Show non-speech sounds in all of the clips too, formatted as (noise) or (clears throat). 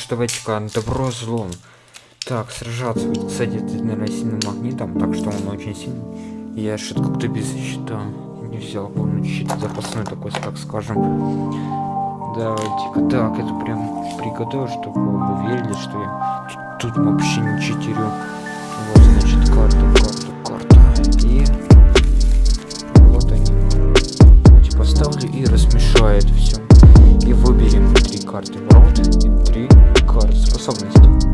что давайте-ка добро злом. Так, сражаться с наверное, сильным магнитом, так что он очень сильный. Я что-то как-то без щита не взял полный щит запасной такой, как скажем. Давайте-ка так, это прям приготовил, чтобы вы верили, что я тут, тут вообще не читерю. Вот, значит, карту, карту, карту. И вот они. Давайте поставлю и размешает все. И выберем три карты. Ворот и три карты способности.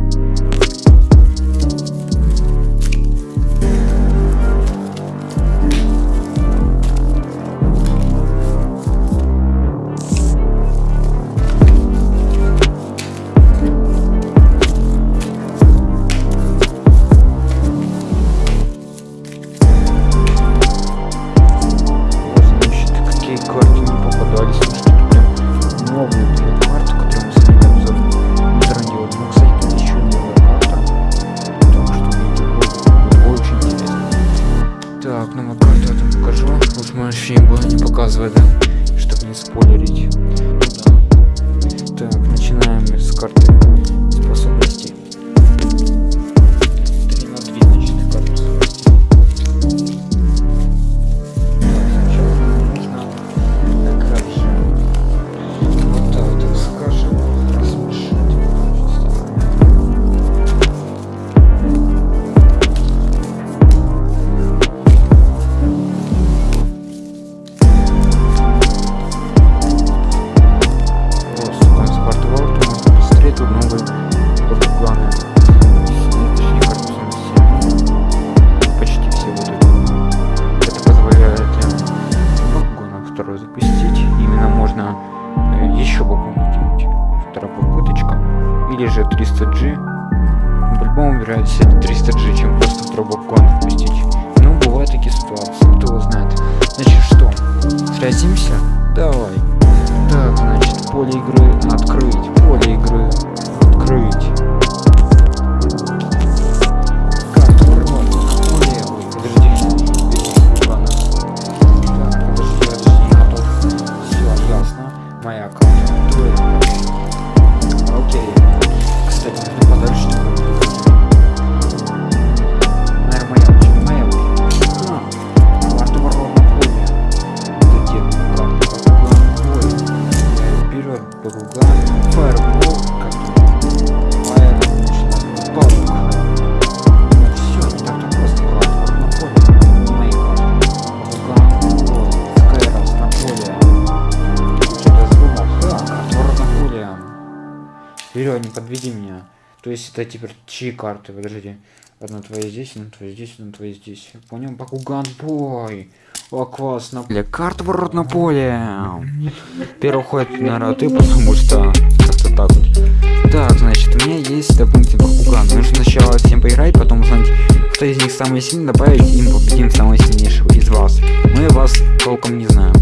Algorithm. можно э, еще букву делать. Вторая попыточка. Или же 300G. По-любому вероятнее 300G, чем просто в Robocon Ну Но бывают такие ситуации, кто его знает. Значит что, сразимся? Давай. Так, значит, поле игры... А, Вперед, не подведи меня. То есть это теперь чьи карты? Подожди. Одна твоя здесь, одна твоя здесь, одна твоя здесь. Понял? Бакуган бой. О, классно. Для карт ворот на поле. Первый ход, наверное, ты, потому что как-то так вот. Так, значит, у меня есть дополнительный Бакуган. Нужно сначала всем поиграть, потом узнать, кто из них самый сильный, добавить им победим самого сильнейшего из вас. Мы вас толком не знаем.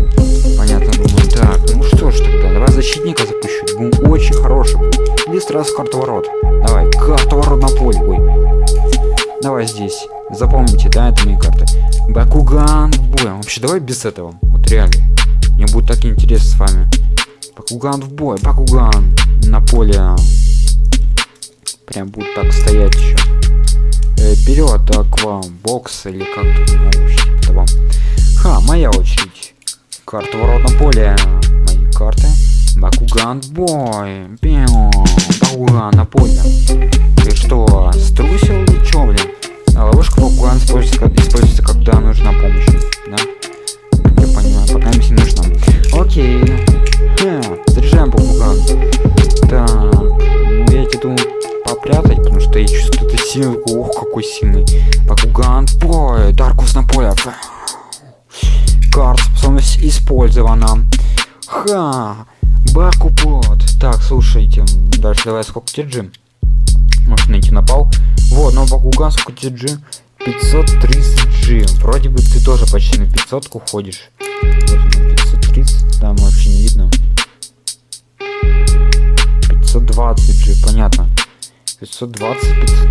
Понятно, думаю. Так, ну что ж тогда, давай защитника запущу. Был очень хороший. Или сразу карту ворот. Давай, карту ворот на поле. Ой. Давай здесь. Запомните, да, это мои карты. Бакуган бой. Вообще, давай без этого. Вот реально. Мне будет так интересно с вами. Бакуган в бой. Бакуган на поле. Прям будет так стоять еще. Э, вперед, так вам. Бокс или как-то. Ну, вам. Ха, моя очередь. Карта ворот на поле. Мои карты. Бакуган бой. Пиу. Бакуган на поле. Ты что, струсил или чё, блин? А ловушка Бакуган используется, Ох, какой сильный. Бакуган бой. Даркус на поле. Карт способность использована. Ха! Бакупот. Так, слушайте. Дальше давай сколько TG? Может найти напал. Вот, но Бакуган сколько TG? 530G. Вроде бы ты тоже почти на 500 уходишь. Вот 530. Там вообще не видно. 520G, понятно. 520,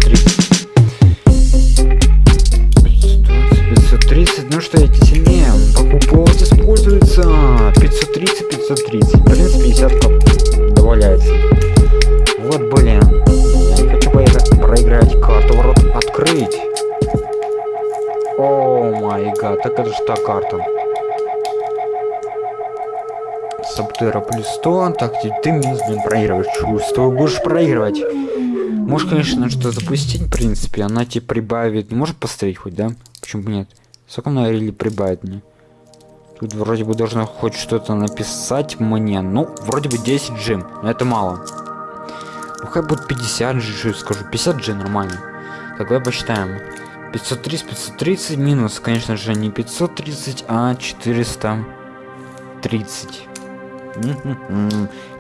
530. 530, ну что, эти сильнее. Покупот используется. 530, 530. В принципе, 50 добавляется. Вот, блин. Хочу проиграть карту ворот открыть. О май гад, так это же та карта. Саптера плюс 100, так ты минус, блин, проигрываешь, чувствую, будешь проигрывать. Можешь, конечно, что запустить, в принципе, она тебе прибавит, может посмотреть хоть, да? Почему бы нет? Сколько она или прибавит мне? Тут вроде бы должно хоть что-то написать мне. Ну, вроде бы 10 джим, но это мало. Ну, хоть будет 50 джи, скажу. 50 джи нормально. Так, давай посчитаем. 530, 530 минус, конечно же, не 530, а 430.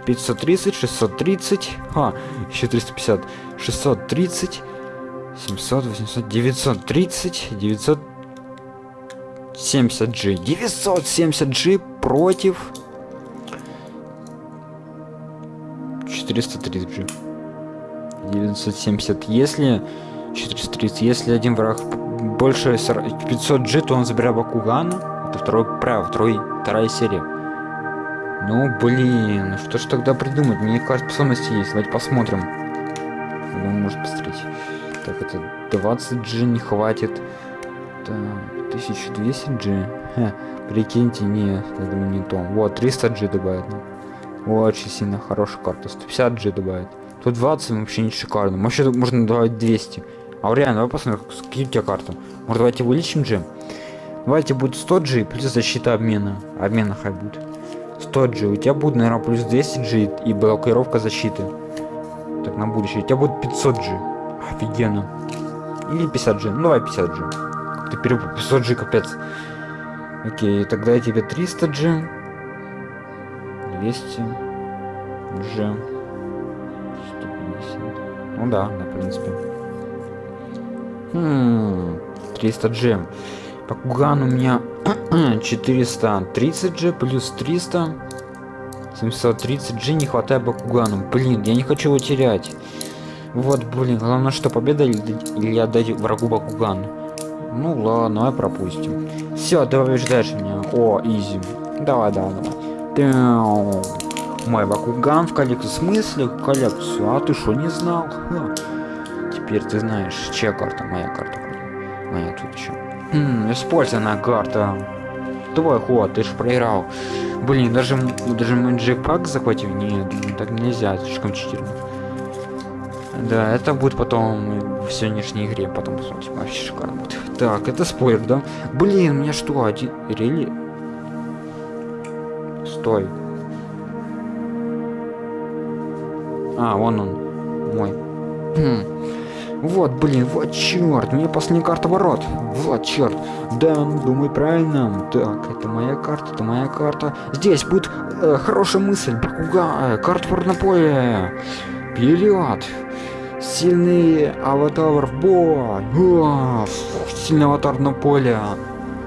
530, 630, а, еще 350, 630, 700, 800, 930, 970G. 970G против 430G. 970. Если 430, если один враг больше 500G, то он забирает Бакугана. Это второй, право, второй, вторая серия. Ну, блин, что ж тогда придумать? Мне кажется, способности есть. Давайте посмотрим. Ну, может посмотреть. Так, это 20G не хватит. Так, 1200G. Ха, прикиньте, нет, я думаю, не то. Вот, 300G добавит. Ну. Очень сильно хорошая карта. 150G добавит. Тут 20 вообще не шикарно. Вообще можно добавить 200. А реально, давай посмотрим, какие у тебя карты. Может, давайте увеличим G? Давайте будет 100G плюс защита обмена. Обмена хай будет. 100G. У тебя будет, наверное, плюс 200G и блокировка защиты. Так, на будущее. У тебя будет 500G. Офигенно. Или 50G. Ну, давай 50G. Ты перепутал 500G, капец. Окей, тогда я тебе 300G. 200G. 150. Ну да, да, в принципе. Хм, 300 G. Бакуган у меня (clears throat) 430 G плюс 300. 730 G не хватает Бакугану. Блин, я не хочу его терять. Вот, блин, главное, что победа или, или отдать врагу Бакуган. Ну ладно, давай пропустим. Все, ты побеждаешь меня. О, изи. Давай, давай, давай. Мой Бакуган в коллекцию. В смысле коллекцию? А ты что, не знал? Ха. Теперь ты знаешь, чья карта? Моя карта. Моя тут еще. Хм, использованная карта. Твой ход, ты ж проиграл. Блин, даже, даже мой джекпак захватил? Нет, так нельзя, слишком читерно. Да, это будет потом в сегодняшней игре, потом посмотрим, вообще шикарно будет. Так, это спойлер, да? Блин, у меня что, один... Рели? Стой. А, вон он. Мой. Хм. Вот, блин, вот черт, мне последняя карта ворот. Вот черт. Да, думай правильно. Так, это моя карта, это моя карта. Здесь будет э, хорошая мысль. Бакуга, э, карта поле. Вперед. Сильный аватар в бой. Сильный аватар на поле.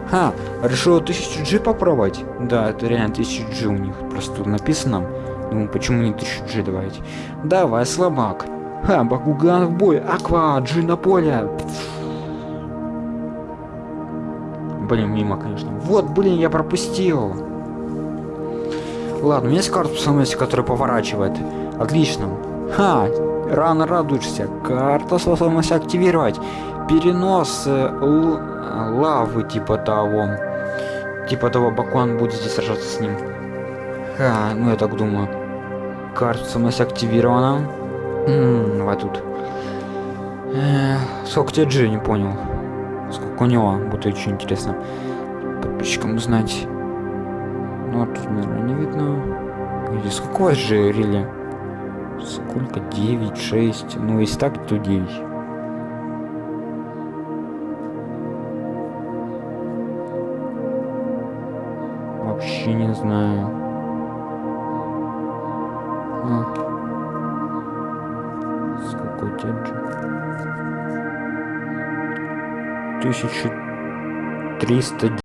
Ха, решил 1000 G попробовать? Да, это реально 1000 G у них. Просто написано. Думаю, почему не 1000 G давайте? Давай, слабак. Ха, Бакуган в бой. Аква, G на поле. Блин, мимо, конечно. Вот, блин, я пропустил. Ладно, у меня есть карта самости, которая поворачивает. Отлично. Ха, рано радуешься. Карта способность активировать. Перенос э, лавы типа того. Типа того, Бакуан будет здесь сражаться с ним. Ха, ну я так думаю. Карта способность активирована. М давай тут. Эх, сколько тебе не понял. Сколько у него, будет очень интересно. Подписчикам узнать. Ну, тут, наверное, не видно. Или сколько у вас же рели? Сколько? 9, 6. Ну, если так, то 9. Вообще не знаю. А. Сколько у тебя? 1300